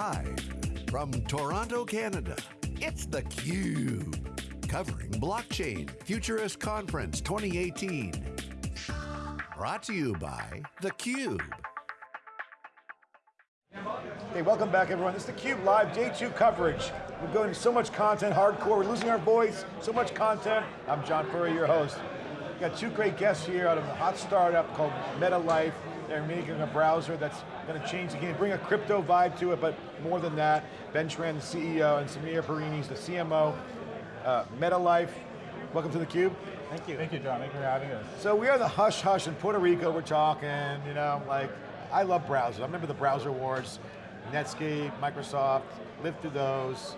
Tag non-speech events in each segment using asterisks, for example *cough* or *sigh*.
Live from Toronto, Canada, it's theCUBE. Covering Blockchain Futurist Conference 2018. Brought to you by theCUBE. Hey, welcome back everyone. This is theCUBE Live, day two coverage. We're going to so much content, hardcore, we're losing our voice, so much content. I'm John Furrier, your host. We've got two great guests here out of a hot startup called MetaLyfe. They're making a browser that's going to change the game, bring a crypto vibe to it, but more than that, Ben Tran, the CEO, and Samir Perinis, the CMO. Uh, MetaLyfe, welcome to theCUBE. Thank you. Thank you, John. Thank you for having us. So we are the hush hush in Puerto Rico, we're talking, you know, like, I love browsers. I remember the browser wars, Netscape, Microsoft, lived through those,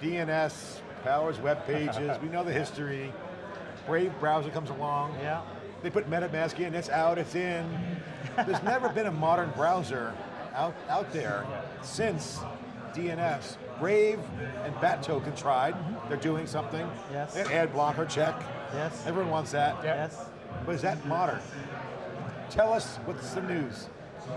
DNS, powers web pages, *laughs* we know the history. Brave browser comes along. Yeah. They put MetaMask in, it's out, it's in. There's never been a modern browser out, out there since DNS. Brave and Bat Token tried, they're doing something. Yes. They ad blocker, check. Yes. Everyone wants that. Yes. But is that modern? Tell us what's the news.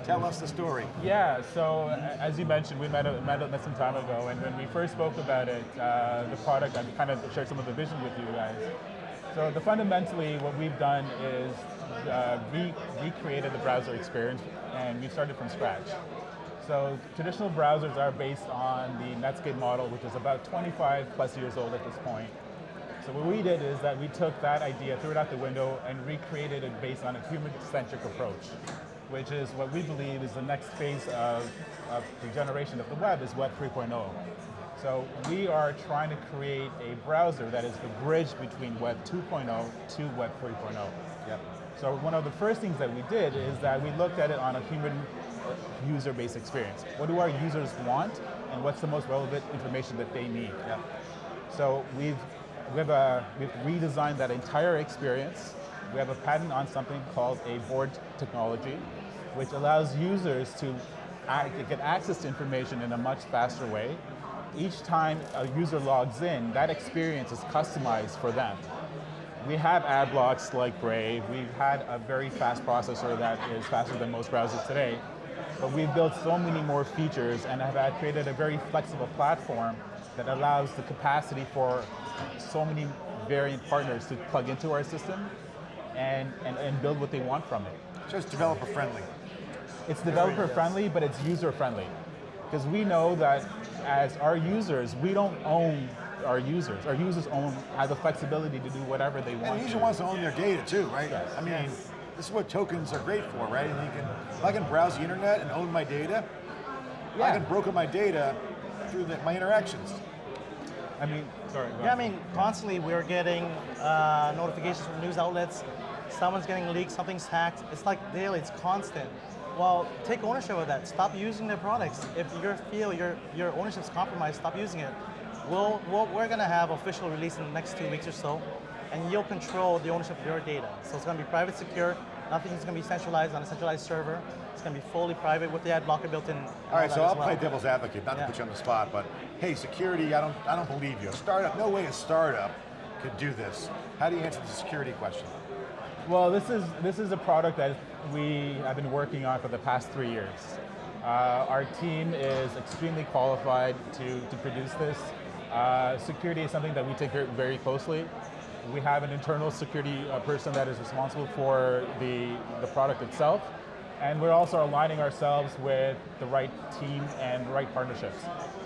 Tell us the story. Yeah, so as you mentioned, we met, met, met some time ago, and when we first spoke about it, uh, the product, I kind of shared some of the vision with you guys. So the fundamentally, what we've done is uh, re recreated the browser experience, and we started from scratch. So traditional browsers are based on the Netscape model, which is about 25 plus years old at this point. So what we did is that we took that idea, threw it out the window, and recreated it based on a human-centric approach, which is what we believe is the next phase of, of the generation of the web is Web 3.0. So we are trying to create a browser that is the bridge between Web 2.0 to Web 3.0. Yep. So one of the first things that we did is that we looked at it on a human user-based experience. What do our users want, and what's the most relevant information that they need? Yep. So we've, we've, uh, we've redesigned that entire experience. We have a patent on something called a board technology, which allows users to get access to information in a much faster way. Each time a user logs in, that experience is customized for them. We have ad blocks like Brave. We've had a very fast processor that is faster than most browsers today. But we've built so many more features and have created a very flexible platform that allows the capacity for so many variant partners to plug into our system and, and, and build what they want from it. So it's developer friendly. It's developer friendly, but it's user friendly. Because we know that as our users, we don't own our users. Our users own, have the flexibility to do whatever they want. And the user to. wants to own their data too, right? Yes. I mean, Yes. this is what tokens are great for, right? And you can, if I can browse the internet and own my data, yeah. I Yeah. can broker my data through the, my interactions. I mean, sorry. go Yeah, I mean, constantly we're getting uh, notifications from news outlets. Someone's getting leaked, something's hacked. It's like daily, it's constant. Well, take ownership of that. Stop using their products. If you feel your, your ownership's compromised, stop using it. We'll, we'll, we're going to have official release in the next two weeks or so, and you'll control the ownership of your data. So it's going to be private secure, nothing's going to be centralized on a centralized server. It's going to be fully private with the ad blocker built in. All right, so I'll well. play devil's advocate, not Yeah. to put you on the spot, but hey, security, I don't, I don't believe you. A startup, no way a startup could do this. How do you answer the security question? Well, this is, this is a product that we have been working on for the past three years. Uh, our team is extremely qualified to, to produce this. Uh, security is something that we take very- closely. We have an internal security uh, person that is responsible for the, the product itself. And we're also aligning ourselves with the right team and right partnerships.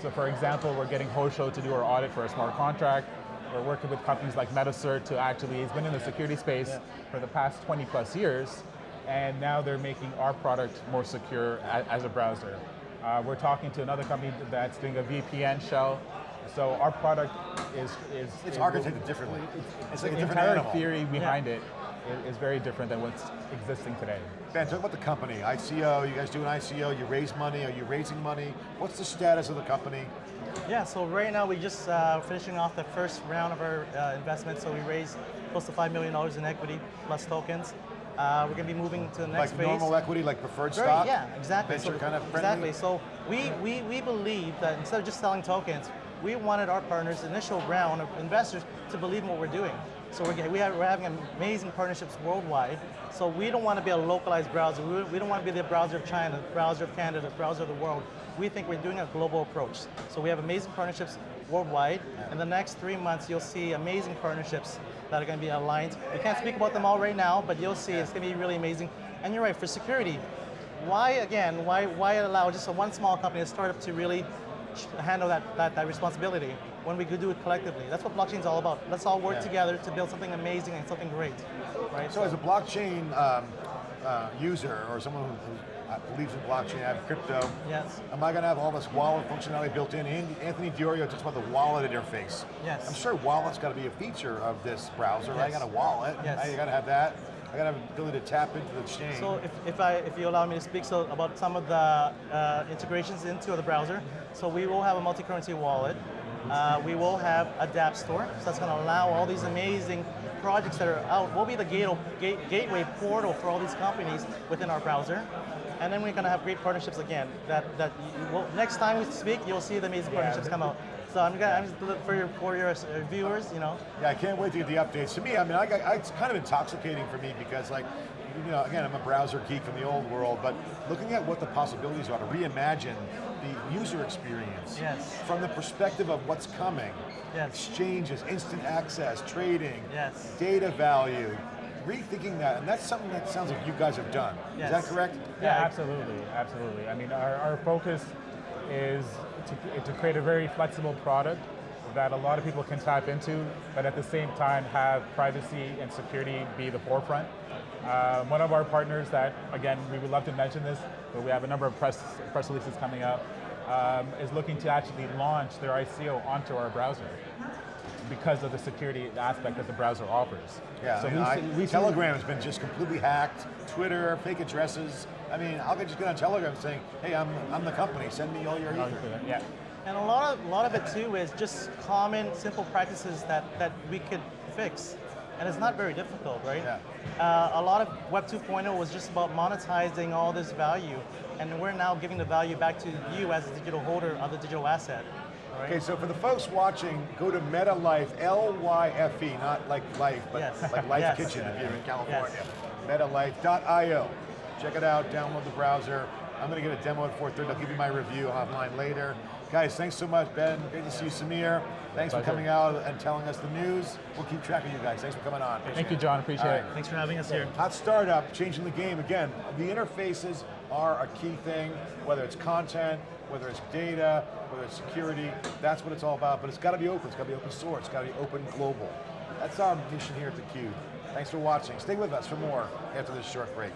So for example, we're getting Hosho to do our audit for a smart contract. We're working with companies like Metacert to actually, it's been in the security space for the past 20 plus years, and now they're making our product more secure as a browser. Uh, we're talking to another company that's doing a VPN shell, so our product is... is It's is- architected differently. It's like a the different entire animal. theory behind it is, is very different than what's existing today. Ben, talk about the company, ICO, you guys do an ICO, you raise money, are you raising money? What's the status of the company? Yeah, so right now we're just uh, finishing off the first round of our uh, investment. So we raised close to $5 million in equity plus tokens. Uh, we're going to be moving to the next Like phase. normal equity, like preferred Very- stock? Yeah, exactly. Venture So- kind of friendly? Exactly. So we, we, we believe that instead of just selling tokens, we wanted our partners, initial round of investors, to believe in what we're doing. So we're, we have, we're having amazing partnerships worldwide. So we don't want to be a localized browser. We, we don't want to be the browser of China, the browser of Canada, the browser of the world. We think we're doing a global approach. So we have amazing partnerships worldwide. In the next three months, you'll see amazing partnerships that are going to be aligned. We can't speak about them all right now, but you'll see it's going to be really amazing. And you're right, for security, why again, why, why allow just a one small company, a startup to really handle that, that, that responsibility when we could do it collectively? That's what blockchain is all about. Let's all work Yeah. together to build something amazing and something great, right? So as a blockchain um, uh, user or someone who, who uh, believes in blockchain, I have crypto, yes, am I going to have all this wallet functionality built in? Anthony Di Iorio talks about the wallet interface. Yes. I'm sure wallet's got to be a feature of this browser. right? I got a wallet. Yes. I got to have that. I got to have the ability to tap into the chain. So if, if, I, if you allow me to speak so about some of the uh, integrations into the browser, so we will have a multi-currency wallet. Uh, we will have a dApp store, so that's going to allow all these amazing projects that are out. We'll be the gate, gate, gateway portal for all these companies within our browser. And then we're going to have great partnerships again. That that you, well, next time we speak, you'll see the amazing partnerships come out. So I'm gonna I'm just look for your for your uh, viewers, you know. Yeah, I can't wait to get the updates. To me, I mean, I I, it's kind of intoxicating for me because, like, you know, again, I'm a browser geek from the old world, but looking at what the possibilities are to reimagine the user experience Yes. from the perspective of what's coming, Yes. exchanges, instant access, trading, Yes. data value, rethinking that, and that's something that sounds like you guys have done. Is that correct? Yeah, Yeah. absolutely, absolutely. I mean, our, our focus is to, to create a very flexible product that a lot of people can tap into, but at the same time have privacy and security be the forefront. Um, one of our partners that, again, we would love to mention this, but we have a number of press, press releases coming up, um, is looking to actually launch their ICO onto our browser because of the security aspect that the browser offers. Yeah, so I mean, we I- we see- Telegram has been just completely hacked. Twitter, fake addresses. I mean, I'll just get on Telegram saying, "Hey, I'm I'm the company. Send me all your ether." Yeah. And a lot of a lot of it too is just common, simple practices that that we could fix, and it's not very difficult, right? Yeah. Uh, a lot of Web 2.0 was just about monetizing all this value, and we're now giving the value back to you as a digital holder of the digital asset. Right? Okay, so for the folks watching, go to MetaLyfe, L-Y-F-E, E, not like life, but Yes. like Lyfe Yes. Kitchen if you're in California. Yes. MetaLyfe.io. Check it out, download the browser. I'm going to get a demo at 4.30. I'll give you my review online later. Guys, thanks so much, Ben. Great to see you, Samir. Thanks for coming out and telling us the news. We'll keep track of you guys. Thanks for coming on. Thank you, John. Appreciate All it. Thanks for having us here. Hot startup, changing the game. Again, the interfaces are a key thing, whether it's content, whether it's data, whether it's security, that's what it's all about. But it's got to be open, it's got to be open source, it's got to be open global. That's our mission here at theCUBE. Thanks for watching. Stay with us for more after this short break.